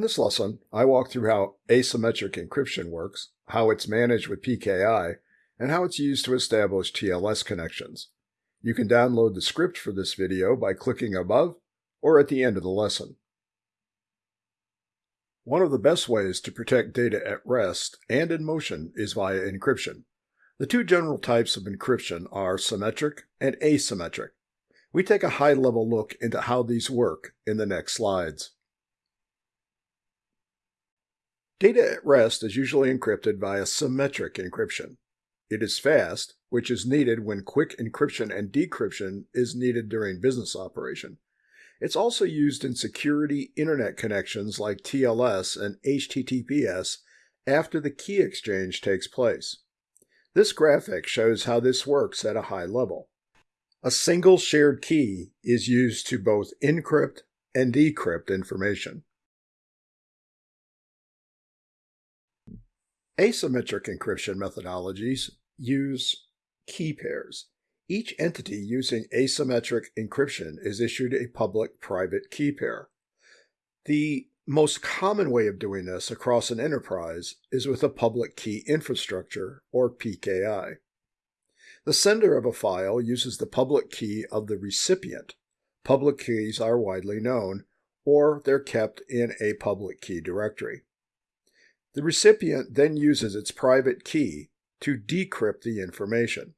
In this lesson, I walk through how asymmetric encryption works, how it's managed with PKI, and how it's used to establish TLS connections. You can download the script for this video by clicking above or at the end of the lesson. One of the best ways to protect data at rest and in motion is via encryption. The two general types of encryption are symmetric and asymmetric. We take a high-level look into how these work in the next slides. Data at rest is usually encrypted via symmetric encryption. It is fast, which is needed when quick encryption and decryption is needed during business operation. It's also used in security internet connections like TLS and HTTPS after the key exchange takes place. This graphic shows how this works at a high level. A single shared key is used to both encrypt and decrypt information. Asymmetric encryption methodologies use key pairs. Each entity using asymmetric encryption is issued a public-private key pair. The most common way of doing this across an enterprise is with a public key infrastructure, or PKI. The sender of a file uses the public key of the recipient. Public keys are widely known, or they're kept in a public key directory. The recipient then uses its private key to decrypt the information.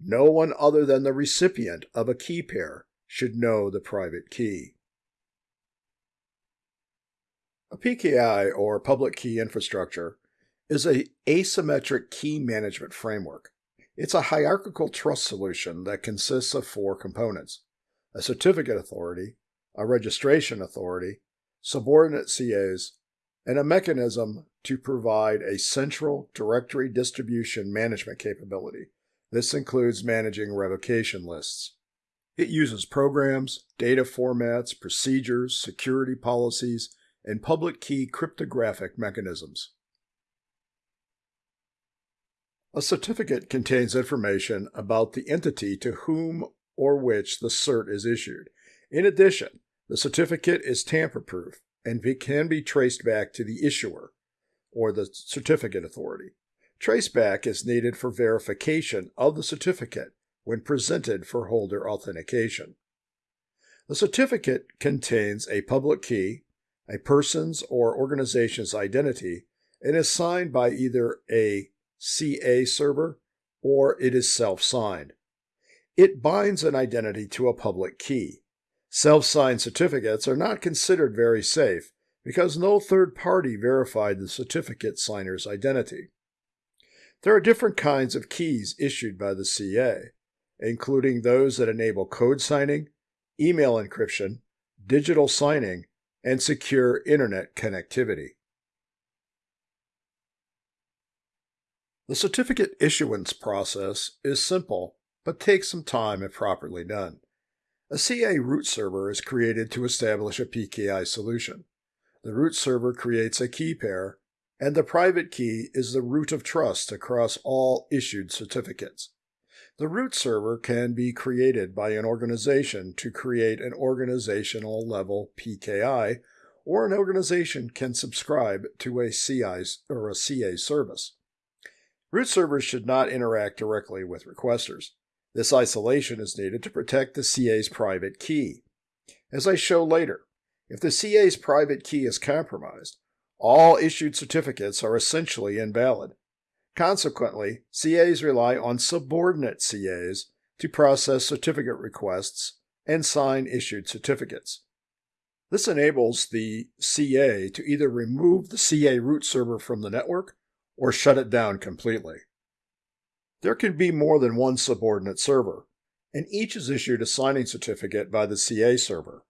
No one other than the recipient of a key pair should know the private key. A PKI, or Public Key Infrastructure, is a asymmetric key management framework. It's a hierarchical trust solution that consists of four components, a certificate authority, a registration authority, subordinate CAs, and a mechanism to provide a central directory distribution management capability. This includes managing revocation lists. It uses programs, data formats, procedures, security policies, and public key cryptographic mechanisms. A certificate contains information about the entity to whom or which the cert is issued. In addition, the certificate is tamper-proof and it can be traced back to the issuer or the certificate authority. Traceback is needed for verification of the certificate when presented for holder authentication. The certificate contains a public key, a person's or organization's identity, and is signed by either a CA server or it is self-signed. It binds an identity to a public key. Self-signed certificates are not considered very safe because no third party verified the certificate signer's identity. There are different kinds of keys issued by the CA, including those that enable code signing, email encryption, digital signing, and secure internet connectivity. The certificate issuance process is simple, but takes some time if properly done. A CA root server is created to establish a PKI solution. The root server creates a key pair, and the private key is the root of trust across all issued certificates. The root server can be created by an organization to create an organizational level PKI, or an organization can subscribe to a CI or a CA service. Root servers should not interact directly with requesters. This isolation is needed to protect the CA's private key. As I show later, if the CA's private key is compromised, all issued certificates are essentially invalid. Consequently, CAs rely on subordinate CAs to process certificate requests and sign issued certificates. This enables the CA to either remove the CA root server from the network or shut it down completely. There can be more than one subordinate server, and each is issued a signing certificate by the CA server.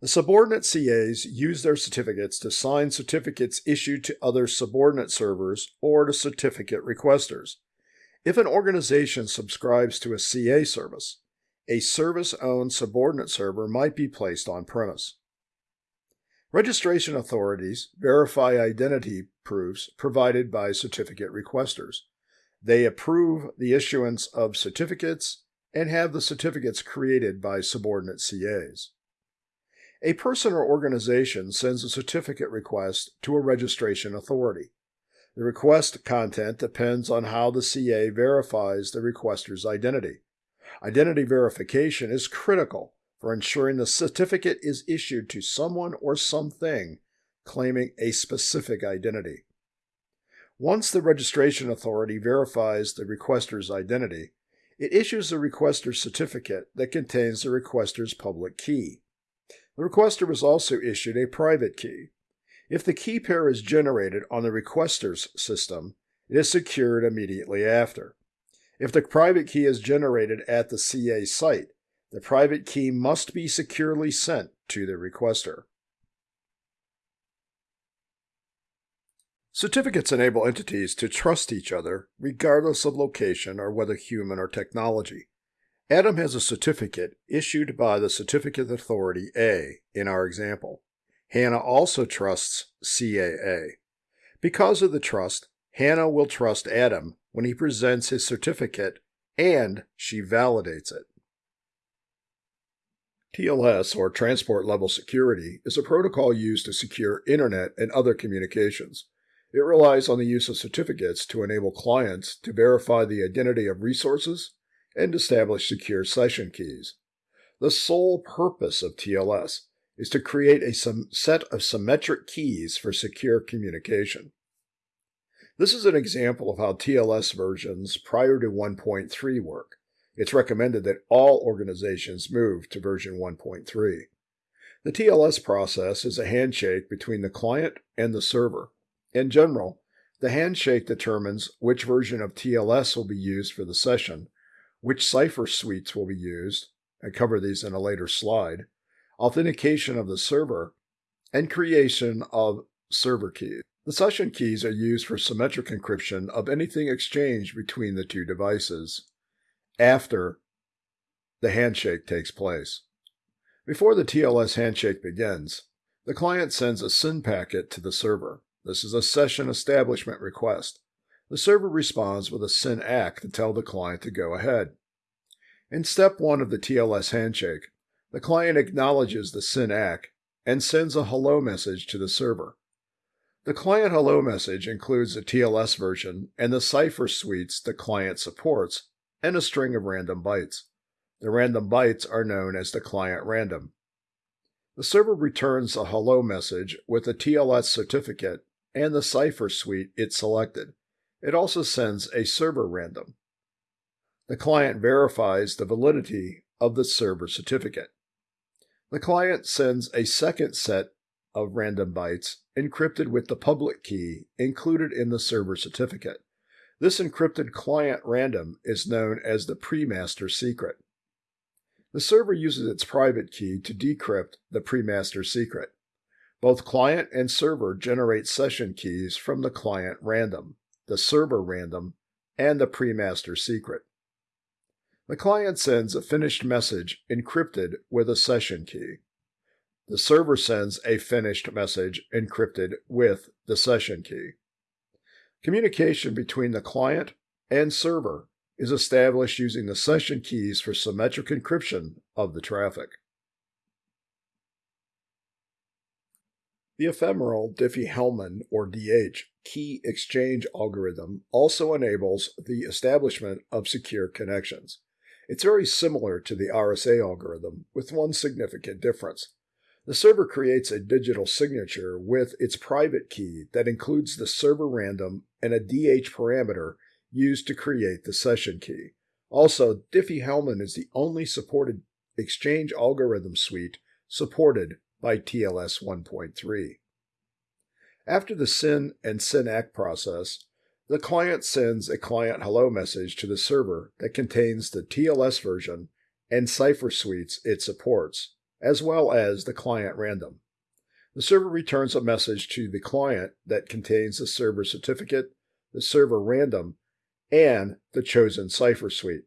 The subordinate CAs use their certificates to sign certificates issued to other subordinate servers or to certificate requesters. If an organization subscribes to a CA service, a service-owned subordinate server might be placed on premise. Registration authorities verify identity proofs provided by certificate requesters. They approve the issuance of certificates and have the certificates created by subordinate CAs. A person or organization sends a certificate request to a registration authority. The request content depends on how the CA verifies the requester's identity. Identity verification is critical for ensuring the certificate is issued to someone or something claiming a specific identity. Once the registration authority verifies the requester's identity, it issues the requester certificate that contains the requester's public key. The requester is also issued a private key. If the key pair is generated on the requester's system, it is secured immediately after. If the private key is generated at the CA site, the private key must be securely sent to the requester. Certificates enable entities to trust each other regardless of location or whether human or technology. Adam has a certificate issued by the Certificate Authority A in our example. Hannah also trusts CAA. Because of the trust, Hannah will trust Adam when he presents his certificate and she validates it. TLS, or Transport Level Security, is a protocol used to secure Internet and other communications. It relies on the use of certificates to enable clients to verify the identity of resources and establish secure session keys. The sole purpose of TLS is to create a set of symmetric keys for secure communication. This is an example of how TLS versions prior to 1.3 work. It's recommended that all organizations move to version 1.3. The TLS process is a handshake between the client and the server. In general, the handshake determines which version of TLS will be used for the session, which cipher suites will be used, I cover these in a later slide, authentication of the server, and creation of server keys. The session keys are used for symmetric encryption of anything exchanged between the two devices after the handshake takes place. Before the TLS handshake begins, the client sends a SYN packet to the server. This is a session establishment request. The server responds with a SYN ACK to tell the client to go ahead. In step 1 of the TLS handshake, the client acknowledges the SYN ACK and sends a hello message to the server. The client hello message includes the TLS version and the cipher suites the client supports and a string of random bytes. The random bytes are known as the client random. The server returns a hello message with a TLS certificate and the cipher suite it selected. It also sends a server random. The client verifies the validity of the server certificate. The client sends a second set of random bytes encrypted with the public key included in the server certificate. This encrypted client random is known as the pre-master secret. The server uses its private key to decrypt the pre-master secret. Both client and server generate session keys from the client random, the server random, and the pre-master secret. The client sends a finished message encrypted with a session key. The server sends a finished message encrypted with the session key. Communication between the client and server is established using the session keys for symmetric encryption of the traffic. The ephemeral Diffie-Hellman, or DH, key exchange algorithm also enables the establishment of secure connections. It's very similar to the RSA algorithm, with one significant difference. The server creates a digital signature with its private key that includes the server random and a DH parameter used to create the session key. Also, Diffie-Hellman is the only supported exchange algorithm suite supported by TLS 1.3. After the SYN and SYN ACK process, the client sends a client hello message to the server that contains the TLS version and cipher suites it supports, as well as the client random. The server returns a message to the client that contains the server certificate, the server random, and the chosen cipher suite.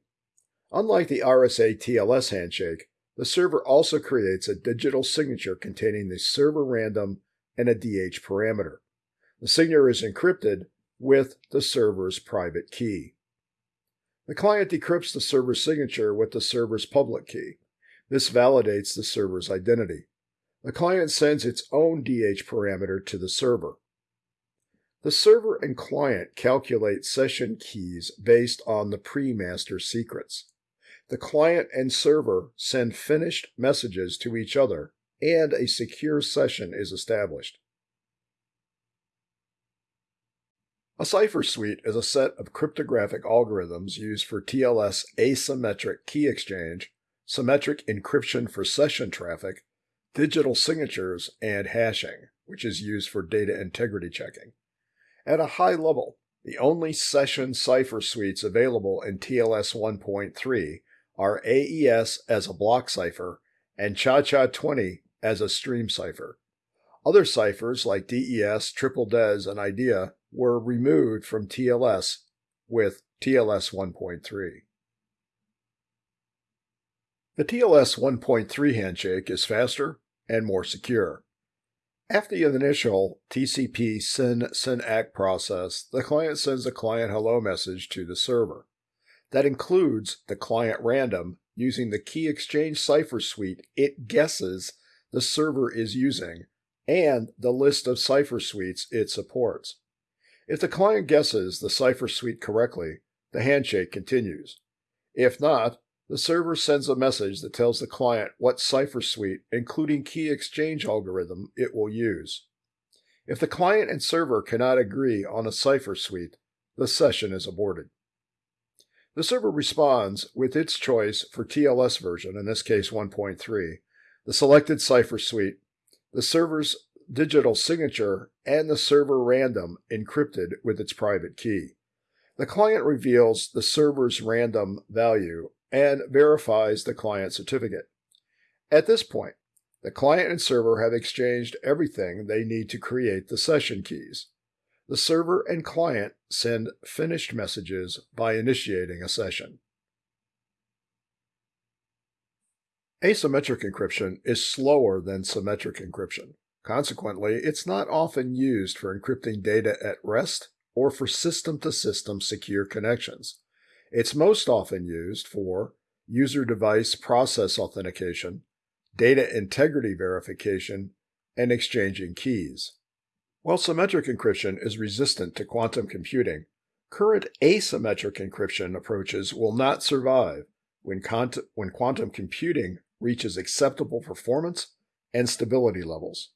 Unlike the RSA TLS handshake, the server also creates a digital signature containing the server random and a DH parameter. The signature is encrypted with the server's private key. The client decrypts the server's signature with the server's public key. This validates the server's identity. The client sends its own DH parameter to the server. The server and client calculate session keys based on the pre-master secrets. The client and server send finished messages to each other, and a secure session is established. A cipher suite is a set of cryptographic algorithms used for TLS asymmetric key exchange, symmetric encryption for session traffic, digital signatures, and hashing, which is used for data integrity checking. At a high level, the only session cipher suites available in TLS 1.3 are AES as a block cipher and ChaCha20 as a stream cipher. Other ciphers like DES, Triple DES, and IDEA were removed from TLS with TLS 1.3. The TLS 1.3 handshake is faster and more secure. After the initial TCP SYN SYN-ACK process, the client sends a client hello message to the server. That includes the client random using the key exchange cipher suite it guesses the server is using and the list of cipher suites it supports. If the client guesses the cipher suite correctly, the handshake continues. If not, the server sends a message that tells the client what cipher suite, including key exchange algorithm, it will use. If the client and server cannot agree on a cipher suite, the session is aborted. The server responds with its choice for TLS version, in this case 1.3, the selected cipher suite, the server's digital signature, and the server random encrypted with its private key. The client reveals the server's random value and verifies the client certificate. At this point, the client and server have exchanged everything they need to create the session keys. The server and client send finished messages by initiating a session. Asymmetric encryption is slower than symmetric encryption. Consequently, it's not often used for encrypting data at rest or for system-to-system secure connections. It's most often used for user device process authentication, data integrity verification, and exchanging keys. While symmetric encryption is resistant to quantum computing, current asymmetric encryption approaches will not survive when, when quantum computing reaches acceptable performance and stability levels.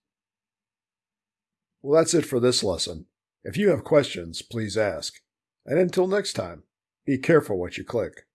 Well, that's it for this lesson. If you have questions, please ask. And until next time, be careful what you click.